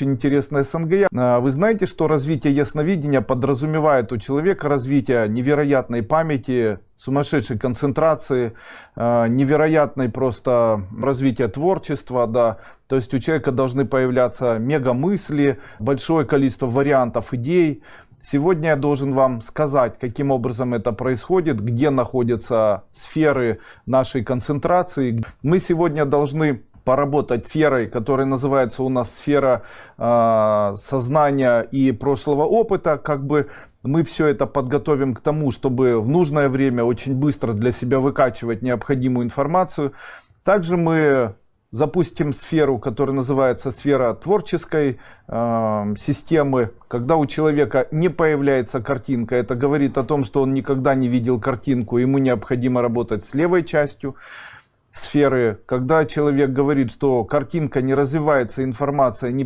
очень интересно СНГ. А, Вы знаете, что развитие ясновидения подразумевает у человека развитие невероятной памяти, сумасшедшей концентрации, а, невероятной просто развития творчества, да. То есть у человека должны появляться мега мысли, большое количество вариантов идей. Сегодня я должен вам сказать, каким образом это происходит, где находятся сферы нашей концентрации. Мы сегодня должны поработать сферой, которая называется у нас сфера э, сознания и прошлого опыта, как бы мы все это подготовим к тому, чтобы в нужное время очень быстро для себя выкачивать необходимую информацию. Также мы запустим сферу, которая называется сфера творческой э, системы. Когда у человека не появляется картинка, это говорит о том, что он никогда не видел картинку, ему необходимо работать с левой частью сферы. Когда человек говорит, что картинка не развивается, информация не